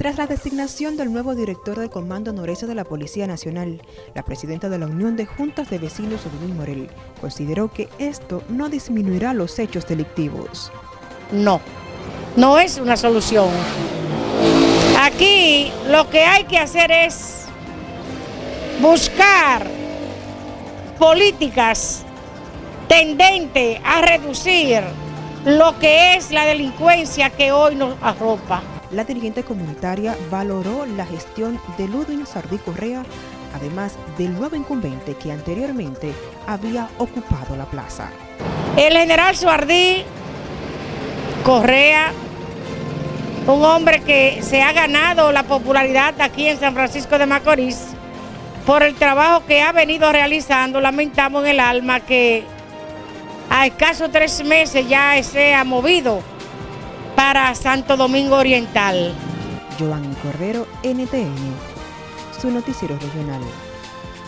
Tras la designación del nuevo director del Comando Noreste de la Policía Nacional, la presidenta de la Unión de Juntas de Vecinos, Odilín Morel, consideró que esto no disminuirá los hechos delictivos. No, no es una solución. Aquí lo que hay que hacer es buscar políticas tendentes a reducir lo que es la delincuencia que hoy nos arropa la dirigente comunitaria valoró la gestión de Ludwig Sardí Correa, además del nuevo incumbente que anteriormente había ocupado la plaza. El general Sardí Correa, un hombre que se ha ganado la popularidad aquí en San Francisco de Macorís, por el trabajo que ha venido realizando, lamentamos en el alma que a escasos tres meses ya se ha movido para Santo Domingo Oriental. Joan Correro, NTN, su noticiero regional.